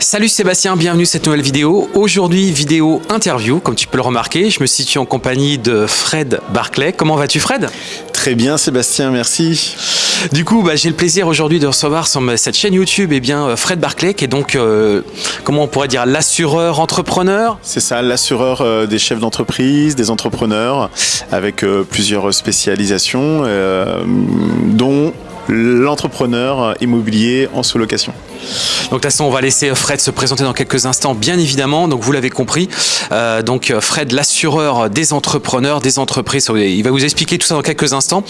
Salut Sébastien, bienvenue à cette nouvelle vidéo. Aujourd'hui, vidéo interview, comme tu peux le remarquer. Je me situe en compagnie de Fred Barclay. Comment vas-tu Fred? Très bien Sébastien, merci. Du coup, bah, j'ai le plaisir aujourd'hui de recevoir sur cette chaîne YouTube eh bien, Fred Barclay, qui est donc, euh, comment on pourrait dire, l'assureur entrepreneur C'est ça, l'assureur euh, des chefs d'entreprise, des entrepreneurs, avec euh, plusieurs spécialisations, dont l'entrepreneur immobilier en sous-location. Donc de toute façon, on va laisser Fred se présenter dans quelques instants, bien évidemment. Donc vous l'avez compris. Euh, donc Fred, l'assureur des entrepreneurs, des entreprises. Il va vous expliquer tout ça dans quelques instants.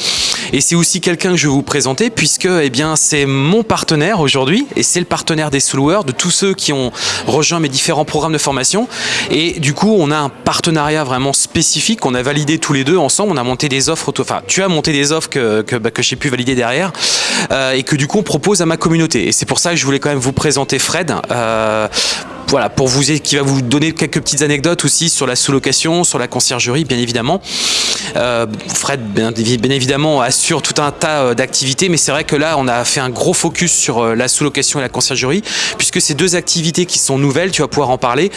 Et c'est aussi quelqu'un que je vais vous présenter puisque eh bien c'est mon partenaire aujourd'hui et c'est le partenaire des sous de tous ceux qui ont rejoint mes différents programmes de formation. Et du coup, on a un partenariat vraiment spécifique qu'on a validé tous les deux ensemble. On a monté des offres. Enfin, tu as monté des offres que, que, bah, j'ai pu valider derrière euh, et que du coup on propose à ma communauté. Et c'est pour ça que je voulais quand même vous présenter Fred. Euh, voilà, pour vous, qui va vous donner quelques petites anecdotes aussi sur la sous-location, sur la conciergerie, bien évidemment. Euh, Fred, bien, évidemment, assure tout un tas euh, d'activités, mais c'est vrai que là, on a fait un gros focus sur la sous-location et la conciergerie, puisque c'est deux activités qui sont nouvelles, tu vas pouvoir en parler,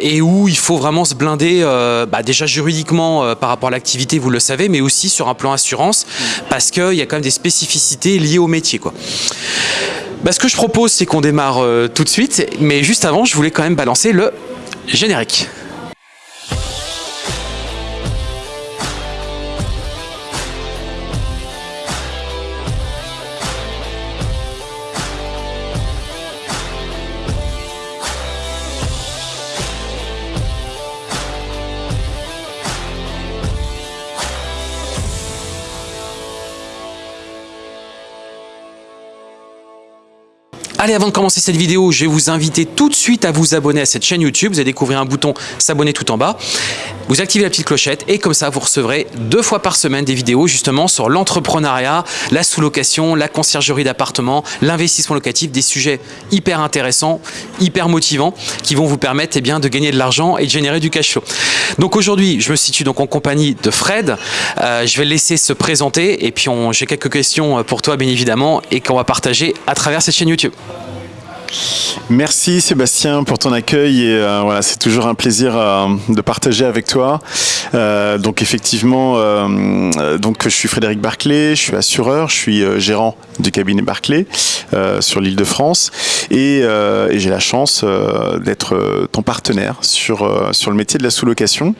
et où il faut vraiment se blinder, bah, déjà juridiquement par rapport à l'activité, vous le savez, mais aussi sur un plan assurance, parce qu'il y a quand même des spécificités liées au métier. Quoi. Bah, ce que je propose, c'est qu'on démarre euh, tout de suite, mais juste avant, je voulais quand même balancer le générique. Allez, avant de commencer cette vidéo, je vais vous inviter tout de suite à vous abonner à cette chaîne YouTube. Vous allez découvrir un bouton s'abonner tout en bas. Vous activez la petite clochette et comme ça, vous recevrez deux fois par semaine des vidéos justement sur l'entrepreneuriat, la sous-location, la conciergerie d'appartements, l'investissement locatif, des sujets hyper intéressants, hyper motivants qui vont vous permettre eh de gagner de l'argent et de générer du cash flow. Donc aujourd'hui, je me situe donc en compagnie de Fred. Euh, je vais le laisser se présenter et puis j'ai quelques questions pour toi bien évidemment et qu'on va partager à travers cette chaîne YouTube. Merci Sébastien pour ton accueil et euh, voilà c'est toujours un plaisir euh, de partager avec toi. Euh, donc effectivement donc je suis Frédéric Barclay, je suis assureur, je suis gérant du cabinet Barclay sur l'île de France et, et j'ai la chance d'être ton partenaire sur sur le métier de la sous-location.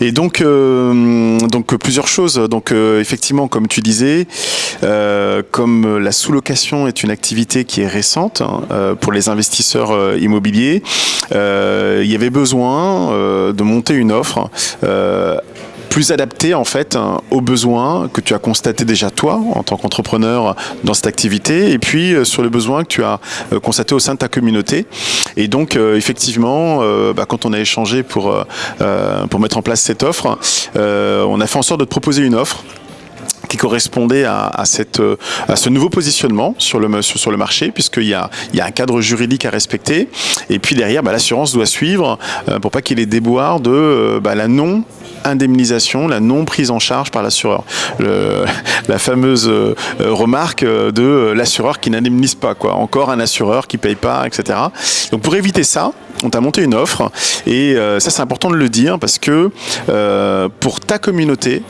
Et donc donc plusieurs choses donc effectivement comme tu disais comme la sous-location est une activité qui est récente hein, pour les investisseurs euh, immobiliers, euh, il y avait besoin euh, de monter une offre plus adaptée en fait hein, aux besoins que tu as constaté déjà toi en tant qu'entrepreneur dans cette activité et puis sur les besoins que tu as constaté au sein de ta communauté. Et donc effectivement bah, quand on a échangé pour, pour mettre en place cette offre on a fait en sorte de te proposer une offre correspondait à, cette, euh, à ce nouveau positionnement sur le, sur, le marché, puisqu'il y a, y a un cadre juridique à respecter. Et puis derrière, bah, l'assurance doit suivre euh, pour pas qu'il y ait déboires de euh, bah, la non indemnisation, la non prise en charge par l'assureur. La fameuse remarque de l'assureur qui n'indemnise pas, quoi. Encore un assureur qui paye pas, etc. Donc pour éviter ça, on t'a monté une offre et ça c'est important de le dire parce que pour ta communauté,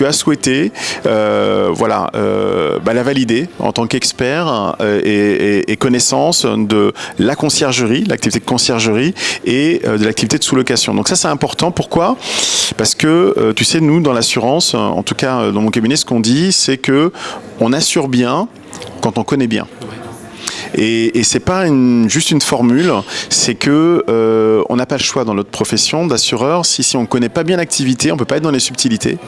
tu as souhaité euh, voilà, euh, bah, la valider en tant qu'expert euh, et, connaissance de la conciergerie, l'activité de conciergerie et de l'activité de sous-location. Donc ça c'est important. Pourquoi? Parce que tu sais, nous dans l'assurance, en tout cas dans mon cabinet, ce qu'on dit, c'est que on assure bien quand on connaît bien. Et, et c'est pas juste une formule, c'est que euh, on n'a pas le choix dans notre profession d'assureur. Si, si on ne connaît pas bien l'activité, on peut pas être dans les subtilités.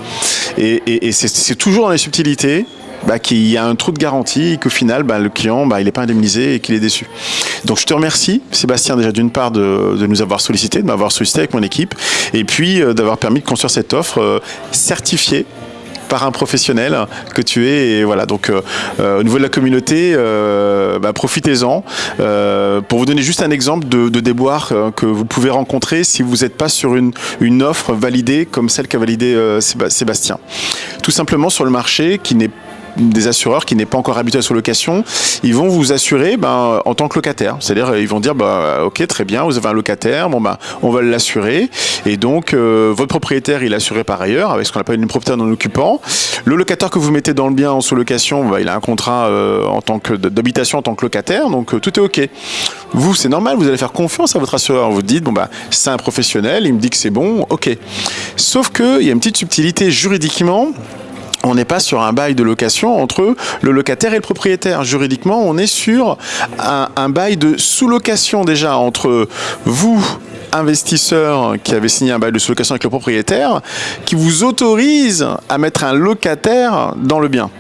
Et, c'est toujours dans les subtilités bah, qu'il y a un trou de garantie et qu'au final, bah, le client, bah, n'est pas indemnisé et qu'il est déçu. Donc je te remercie, Sébastien, déjà d'une part de, de, nous avoir sollicité, de m'avoir sollicité avec mon équipe, et puis euh, d'avoir permis de construire cette offre euh, certifiée par un professionnel que tu es. Et voilà, donc euh, euh, au niveau de la communauté, euh, bah, profitez-en. pour vous donner juste un exemple de, de déboire que vous pouvez rencontrer si vous n'êtes pas sur une, une offre validée comme celle qu'a validé Sébastien. Tout simplement sur le marché qui n'est des assureurs qui n'est pas encore habitué à sous-location, ils vont vous assurer ben, en tant que locataire. C'est-à-dire, ils vont dire, bah, ok, très bien, vous avez un locataire, bon, ben, on va l'assurer. Et donc, euh, votre propriétaire, il est assuré par ailleurs, avec ce qu'on appelle une propriétaire non occupant. Le locataire que vous mettez dans le bien en sous-location, ben, il a un contrat euh, en tant que d'habitation en tant que locataire, donc euh, tout est ok. Vous, c'est normal, vous allez faire confiance à votre assureur. Vous dites, bon, bah, c'est un professionnel, il me dit que c'est bon, ok. Sauf qu'il y a une petite subtilité juridiquement on n'est pas sur un bail de location entre le locataire et le propriétaire. Juridiquement, on est sur un, bail de sous-location déjà entre vous, investisseur qui avez signé un bail de sous-location avec le propriétaire, qui vous autorise à mettre un locataire dans le bien.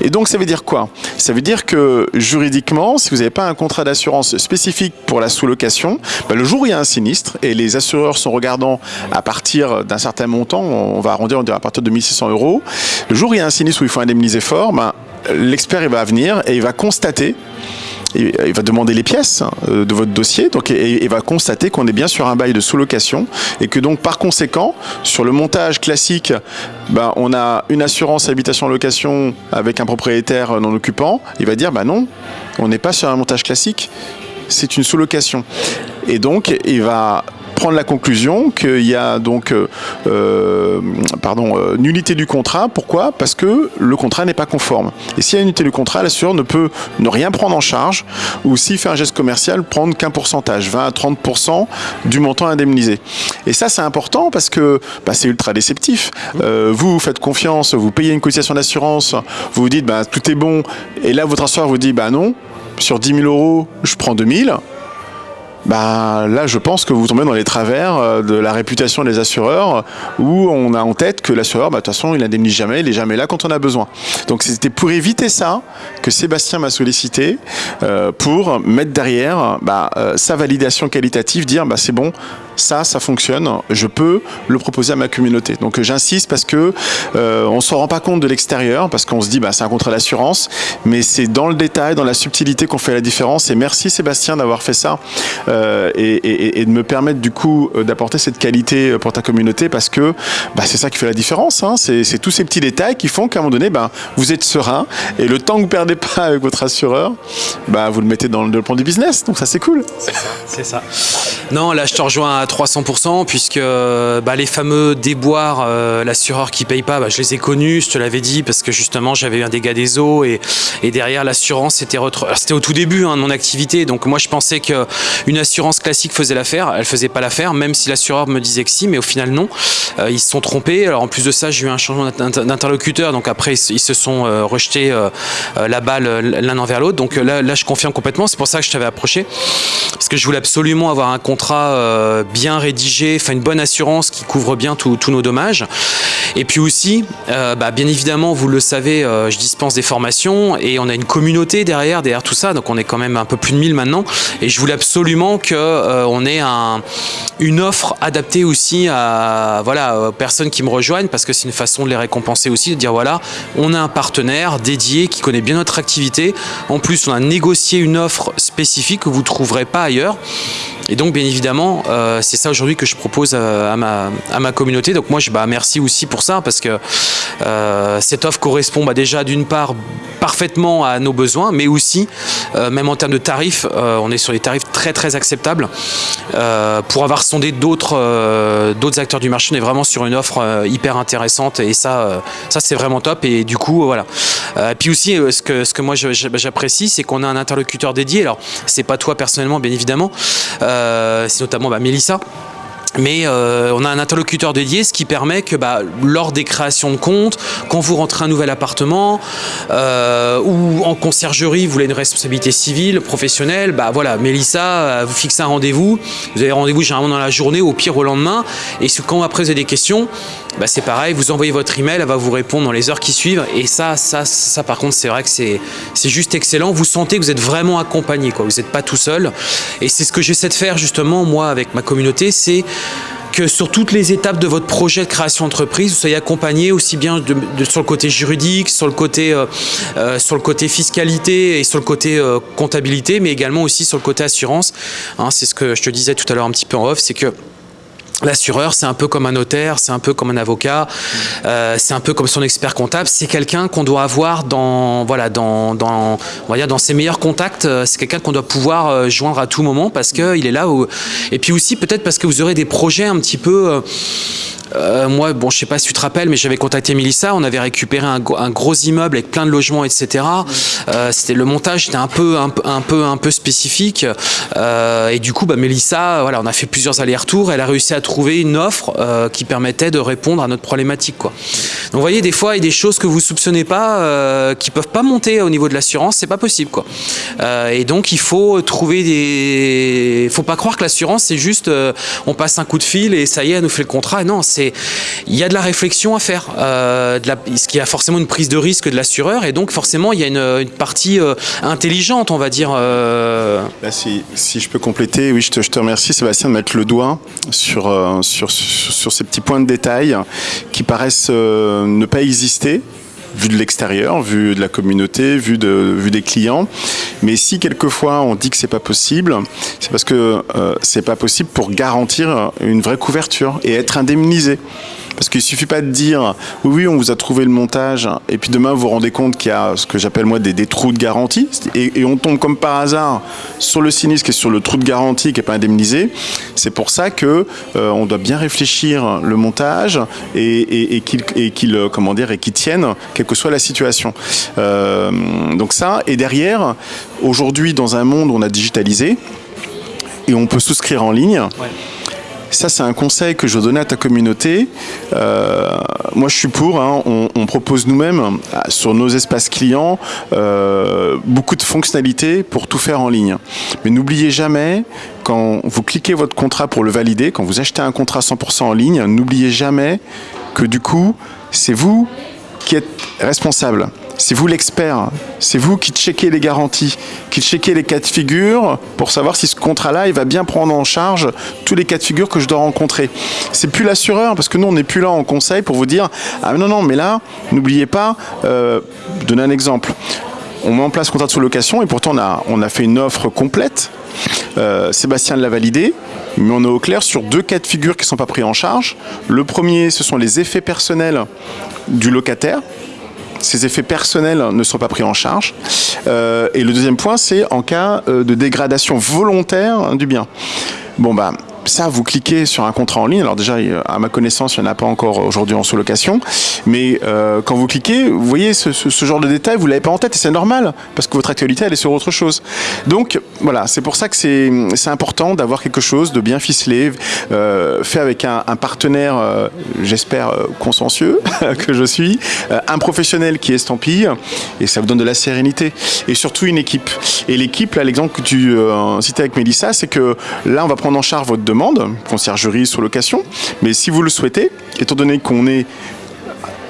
Et donc ça veut dire quoi? Ça veut dire que juridiquement, si vous n'avez pas un contrat d'assurance spécifique pour la sous-location, bah, le jour où il y a un sinistre, et les assureurs sont regardants à partir d'un certain montant, on va arrondir, on dirait à partir de 1600 euros, le jour où il y a un sinistre où il faut indemniser fort, bah, l'expert va venir et il va constater il va demander les pièces euh, de votre dossier donc, et, il va constater qu'on est bien sur un bail de sous-location et que donc par conséquent, sur le montage classique, ben, on a une assurance habitation-location avec un propriétaire non occupant. Il va dire, bah non, on n'est pas sur un montage classique, c'est une sous-location. Et donc, il va prendre la conclusion qu'il y a donc euh, euh, pardon, euh, nullité du contrat. Pourquoi? Parce que le contrat n'est pas conforme. Et s'il y a une nullité du contrat, l'assureur ne peut ne rien prendre en charge ou s'il fait un geste commercial, prendre qu'un pourcentage, 20 à 30% du montant indemnisé. Et ça, c'est important parce que bah, c'est ultra déceptif. vous, vous faites confiance, vous payez une cotisation d'assurance, vous vous dites bah, tout est bon, et là votre assureur vous dit bah non, sur 10 000 euros, je prends 2 000 bah, là je pense que vous tombez dans les travers euh, de la réputation des assureurs où on a en tête que l'assureur, bah, de toute façon, il n'indemnise jamais, il n'est jamais là quand on a besoin. Donc c'était pour éviter ça que Sébastien m'a sollicité euh, pour mettre derrière bah, euh, sa validation qualitative, dire c'est bon, ça, ça fonctionne, je peux le proposer à ma communauté. Donc j'insiste parce que euh, on s'en rend pas compte de l'extérieur, parce qu'on se dit bah, c'est un contrat d'assurance, mais c'est dans le détail, dans la subtilité qu'on fait la différence. Et merci Sébastien d'avoir fait ça euh, et, de me permettre du coup euh, d'apporter cette qualité pour ta communauté, parce que bah, c'est ça qui fait la différence. Hein. C'est tous ces petits détails qui font qu'à un moment donné, bah, vous êtes serein et le temps que vous perdez pas avec votre assureur, bah, vous le mettez dans le, plan du business. Donc ça c'est cool. C'est ça. Non, là je te rejoins 300% puisque bah, les fameux déboires, euh, l'assureur qui paye pas, bah, je les ai connus, je te l'avais dit, parce que justement j'avais eu un dégât des eaux et, derrière l'assurance c'était au tout début hein, de mon activité, donc moi je pensais qu'une assurance classique faisait l'affaire, elle faisait pas l'affaire, même si l'assureur me disait que si, mais au final non, euh, ils se sont trompés. Alors en plus de ça j'ai eu un changement d'interlocuteur, donc après ils se sont euh, rejetés la balle l'un envers l'autre, donc là, là je confirme complètement, c'est pour ça que je t'avais approché, parce que je voulais absolument avoir un contrat bien rédigé, enfin une bonne assurance qui couvre bien tous nos dommages. Et puis aussi, euh, bah, bien évidemment, vous le savez, euh, je dispense des formations et on a une communauté derrière, derrière tout ça, donc on est quand même un peu plus de 1000 maintenant. Et je voulais absolument qu'on euh, ait un, une offre adaptée aussi à, voilà, aux personnes qui me rejoignent parce que c'est une façon de les récompenser aussi, de dire voilà, on a un partenaire dédié qui connaît bien notre activité. En plus, on a négocié une offre spécifique que vous ne trouverez pas ailleurs. Et donc, bien évidemment, euh, c'est ça aujourd'hui que je propose euh, à, ma, communauté. Donc moi, je bah, merci aussi pour ça, parce que euh, cette offre correspond bah, déjà d'une part parfaitement à nos besoins, mais aussi, même en termes de tarifs, on est sur des tarifs très très acceptables. pour avoir sondé d'autres acteurs du marché, on est vraiment sur une offre hyper intéressante, et ça, ça c'est vraiment top. Et du coup, voilà. et puis aussi, ce que, ce que moi j'apprécie, c'est qu'on a un interlocuteur dédié. Alors, c'est pas toi personnellement, bien évidemment. Euh, c'est notamment bah, Mélissa mais euh, on a un interlocuteur dédié, ce qui permet que bah, lors des créations de comptes, quand vous rentrez un nouvel appartement euh, ou en conciergerie, vous voulez une responsabilité civile, professionnelle, bah voilà, Mélissa, vous fixez un rendez-vous, vous avez rendez-vous généralement dans la journée, au pire au lendemain, et quand après vous avez des questions, bah, c'est pareil, vous envoyez votre email, elle va vous répondre dans les heures qui suivent. Et ça, ça, ça par contre, c'est vrai que c'est juste excellent. Vous sentez que vous êtes vraiment accompagné, quoi. vous n'êtes pas tout seul. Et c'est ce que j'essaie de faire justement, moi, avec ma communauté, c'est que sur toutes les étapes de votre projet de création d'entreprise, vous soyez accompagné aussi bien de, sur le côté juridique, sur le côté, euh, euh, sur le côté fiscalité et sur le côté euh, comptabilité, mais également aussi sur le côté assurance. Hein, c'est ce que je te disais tout à l'heure un petit peu en off, c'est que L'assureur, c'est un peu comme un notaire, c'est un peu comme un avocat, euh, c'est un peu comme son expert comptable. C'est quelqu'un qu'on doit avoir dans, voilà, dans, dans, dans ses meilleurs contacts. Euh, c'est quelqu'un qu'on doit pouvoir euh, joindre à tout moment parce qu'il est là. Et puis aussi peut-être parce que vous aurez des projets un petit peu. Euh, moi, bon, je sais pas si tu te rappelles, mais j'avais contacté Melissa. On avait récupéré un, gros immeuble avec plein de logements, etc. Euh, c'était le montage était un peu, un, peu, un peu spécifique. Euh, et du coup, bah, Melissa, voilà, on a fait plusieurs allers-retours. Elle a réussi à trouver une offre qui permettait de répondre à notre problématique, quoi. Donc, vous voyez, des fois, il y a des choses que vous soupçonnez pas, qui peuvent pas monter au niveau de l'assurance. C'est pas possible, quoi. Et donc, il faut trouver des. Faut pas croire que l'assurance, c'est juste, on passe un coup de fil et ça y est, elle nous fait le contrat. Non, il y a de la réflexion à faire. Euh, de il y a forcément une prise de risque de l'assureur et donc forcément il y a une, partie euh, intelligente, on va dire. Euh... Là, si, je peux compléter, oui, je te, remercie Sébastien de mettre le doigt sur, euh, ces petits points de détail qui paraissent ne pas exister vu de l'extérieur, vu de la communauté, vu, de, vu des clients. Mais si quelquefois on dit que c'est pas possible, c'est parce que euh, c'est pas possible pour garantir une vraie couverture et être indemnisé. Parce qu'il suffit pas de dire oui, oui, on vous a trouvé le montage, et puis demain vous vous rendez compte qu'il y a ce que j'appelle moi des, des, trous de garantie, et, et, on tombe comme par hasard sur le sinistre est sur le trou de garantie qui n'est pas indemnisé. C'est pour ça que euh, on doit bien réfléchir le montage et, et qu'il et tienne quelle que soit la situation. Euh, donc ça, et derrière, aujourd'hui dans un monde où on a digitalisé et on peut souscrire en ligne. Ça, c'est un conseil que je donnais à ta communauté. Euh, moi, je suis pour. Hein, on, propose nous-mêmes, sur nos espaces clients, euh, beaucoup de fonctionnalités pour tout faire en ligne. Mais n'oubliez jamais, quand vous cliquez votre contrat pour le valider, quand vous achetez un contrat 100% en ligne, n'oubliez jamais que du coup, c'est vous qui êtes responsable. C'est vous l'expert, c'est vous qui checkez les garanties, qui checkez les cas de figure pour savoir si ce contrat-là, va bien prendre en charge tous les cas de figure que je dois rencontrer. C'est plus l'assureur, parce que nous, on n'est plus là en conseil pour vous dire Ah non, non, mais là, n'oubliez pas, euh, donner un exemple. On met en place contrat de sous-location et pourtant on a, on a fait une offre complète. Euh, Sébastien l'a validé, mais on est au clair sur deux cas de figure qui ne sont pas pris en charge. Le premier, ce sont les effets personnels du locataire, ces effets personnels ne sont pas pris en charge. Euh, et le deuxième point, c'est en cas de dégradation volontaire du bien. Bon, bah, ça, vous cliquez sur un contrat en ligne. Alors déjà, à ma connaissance, il n'y en a pas encore aujourd'hui en sous-location. Mais euh, quand vous cliquez, vous voyez ce, genre de détails, vous ne l'avez pas en tête et c'est normal parce que votre actualité, elle est sur autre chose. Donc voilà, c'est pour ça que c'est important d'avoir quelque chose de bien ficelé, euh, fait avec un, partenaire, euh, j'espère, consciencieux que je suis, un professionnel qui estampille et ça vous donne de la sérénité. Et surtout une équipe. Et l'équipe, là, l'exemple que tu citais avec Mélissa, c'est que là, on va prendre en charge votre demande, conciergerie sous location, mais si vous le souhaitez, étant donné qu'on est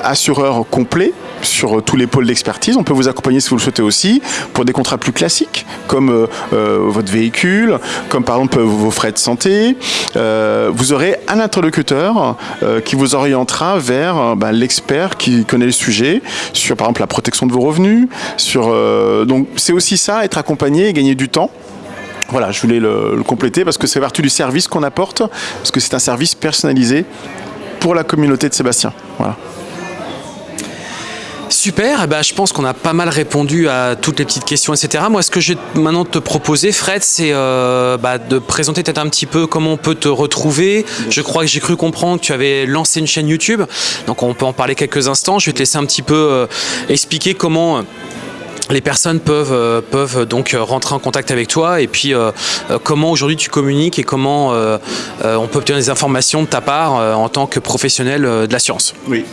assureur complet sur tous les pôles d'expertise. On peut vous accompagner si vous le souhaitez aussi pour des contrats plus classiques comme euh, euh, votre véhicule, comme par exemple vos frais de santé. Euh, vous aurez un interlocuteur euh, qui vous orientera vers bah, l'expert qui connaît le sujet sur par exemple la protection de vos revenus. Euh, donc c'est aussi ça, être accompagné et gagner du temps. Voilà, je voulais le, compléter parce que c'est partie du service qu'on apporte, parce que c'est un service personnalisé pour la communauté de Sébastien. Voilà. Super, eh ben, je pense qu'on a pas mal répondu à toutes les petites questions, etc. Moi, ce que je vais maintenant te proposer, Fred, c'est euh, bah, de présenter peut-être un petit peu comment on peut te retrouver. Je crois que j'ai cru comprendre que tu avais lancé une chaîne YouTube, donc on peut en parler quelques instants. Je vais te laisser un petit peu euh, expliquer comment... Euh, les personnes peuvent, euh, peuvent donc rentrer en contact avec toi et puis euh, comment aujourd'hui tu communiques et comment euh, on peut obtenir des informations de ta part en tant que professionnel de l'assurance. Oui.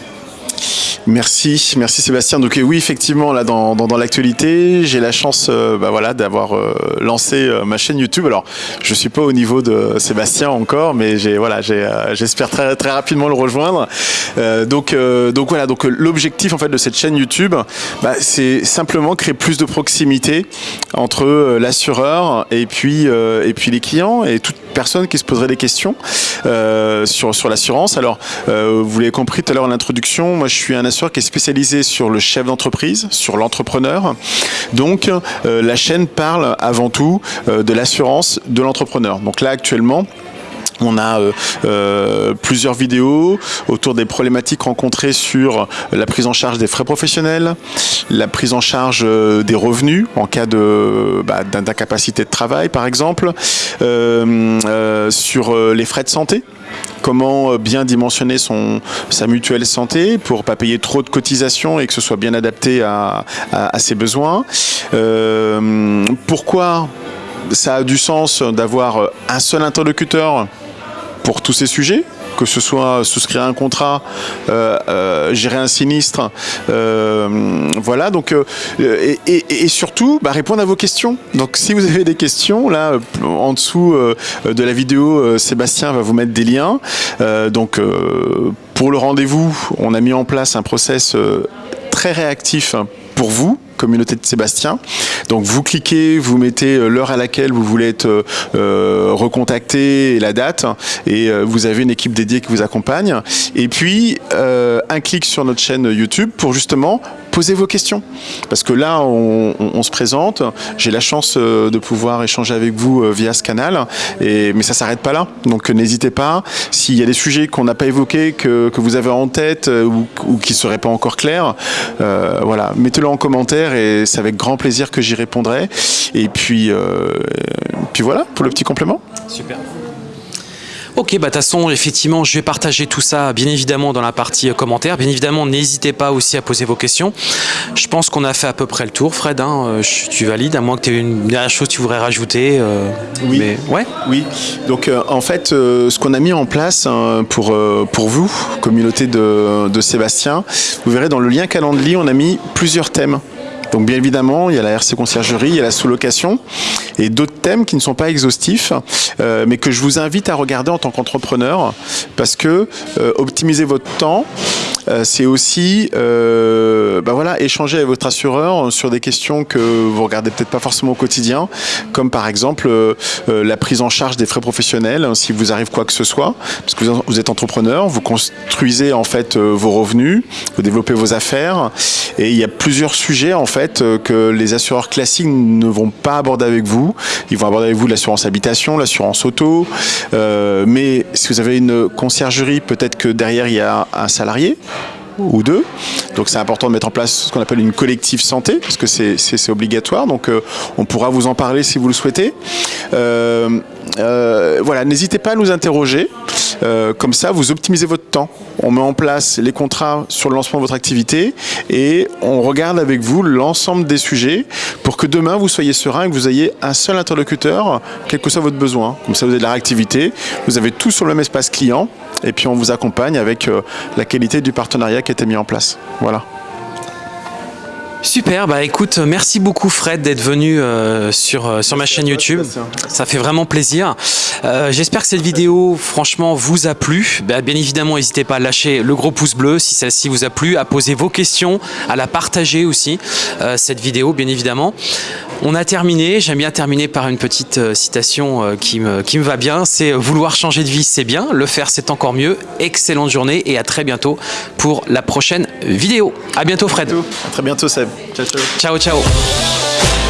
Merci, merci Sébastien. Donc oui, effectivement, là dans, dans, l'actualité, j'ai la chance, euh, bah, voilà, d'avoir euh, lancé euh, ma chaîne YouTube. Alors, je suis pas au niveau de Sébastien encore, mais voilà, j'espère très très rapidement le rejoindre. donc donc voilà, donc l'objectif en fait de cette chaîne YouTube, bah, c'est simplement créer plus de proximité entre l'assureur et puis et puis les clients et toute personne qui se poserait des questions sur sur l'assurance. Alors, vous l'avez compris tout à l'heure en introduction, moi je suis un qui est spécialisé sur le chef d'entreprise, sur l'entrepreneur. Donc euh, la chaîne parle avant tout euh, de l'assurance de l'entrepreneur. Donc là actuellement, On a euh, plusieurs vidéos autour des problématiques rencontrées sur la prise en charge des frais professionnels, la prise en charge des revenus en cas de bah, d'incapacité de travail par exemple, sur les frais de santé comment bien dimensionner sa mutuelle santé pour pas payer trop de cotisations et que ce soit bien adapté à, à ses besoins? pourquoi ça a du sens d'avoir un seul interlocuteur pour tous ces sujets? Que ce soit souscrire un contrat, euh, euh, gérer un sinistre, euh, voilà. Donc et, surtout bah, répondre à vos questions. Donc si vous avez des questions, là en dessous de la vidéo, Sébastien va vous mettre des liens. donc pour le rendez-vous, on a mis en place un process très réactif pour vous communauté de Sébastien. Donc vous cliquez, vous mettez euh, l'heure à laquelle vous voulez être euh, euh, recontacté et la date, et vous avez une équipe dédiée qui vous accompagne. Et puis un clic sur notre chaîne YouTube pour justement posez vos questions. Parce que là, on, se présente, j'ai la chance euh, de pouvoir échanger avec vous euh, via ce canal, mais ça s'arrête pas là. Donc n'hésitez pas, s'il y a des sujets qu'on n'a pas évoqués, que, que, vous avez en tête euh, ou, ou qui ne seraient pas encore clairs, voilà, mettez-le en commentaire et c'est avec grand plaisir que j'y répondrai. Et puis, puis voilà, pour le petit complément. Super. Ok, bah de toute façon, effectivement, je vais partager tout ça, bien évidemment, dans la partie euh, commentaires. Bien évidemment, n'hésitez pas aussi à poser vos questions. Je pense qu'on a fait à peu près le tour, Fred. Hein. Euh, tu valides, à moins que tu aies une dernière chose que tu voudrais rajouter. Euh, oui. Mais, ouais. Oui. Donc, en fait, ce qu'on a mis en place hein, pour, pour vous, communauté de, de Sébastien, vous verrez dans le lien Calendly, on a mis plusieurs thèmes. Donc bien évidemment, il y a la RC conciergerie, il y a la sous-location et d'autres thèmes qui ne sont pas exhaustifs, euh, mais que je vous invite à regarder en tant qu'entrepreneur parce que euh, optimiser votre temps, euh, c'est aussi bah voilà, échanger avec votre assureur sur des questions que vous regardez peut-être pas forcément au quotidien, comme par exemple la prise en charge des frais professionnels, hein, si vous arrive quoi que ce soit, parce que vous êtes entrepreneur, vous construisez en fait vos revenus, vous développez vos affaires, et il y a plusieurs sujets en fait euh, que les assureurs classiques ne vont pas aborder avec vous. Ils vont aborder avec vous l'assurance habitation, l'assurance auto. Euh, mais si vous avez une conciergerie, peut-être que derrière il y a un salarié ou deux. Donc c'est important de mettre en place ce qu'on appelle une collective santé, parce que c'est obligatoire. Donc euh, on pourra vous en parler si vous le souhaitez. voilà, n'hésitez pas à nous interroger. Euh, comme ça, vous optimisez votre temps. On met en place les contrats sur le lancement de votre activité et on regarde avec vous l'ensemble des sujets pour que demain, vous soyez serein et que vous ayez un seul interlocuteur, quel que soit votre besoin. Comme ça, vous avez de la réactivité, vous avez tout sur le même espace client et puis on vous accompagne avec euh, la qualité du partenariat qui a été mis en place. Voilà. Super, bah écoute, merci beaucoup Fred d'être venu euh, sur, euh, sur ma chaîne YouTube. Ça fait vraiment plaisir. Euh, j'espère que cette vidéo, franchement, vous a plu. Bah, bien évidemment, n'hésitez pas à lâcher le gros pouce bleu si celle-ci vous a plu, à poser vos questions, à la partager aussi, cette vidéo, bien évidemment. On a terminé, j'aime bien terminer par une petite citation qui, me, qui me va bien, c'est « Vouloir changer de vie, c'est bien, le faire, c'est encore mieux. Excellente journée et à très bientôt pour la prochaine vidéo. À bientôt Fred. À très bientôt Seb. 再见，再见，再。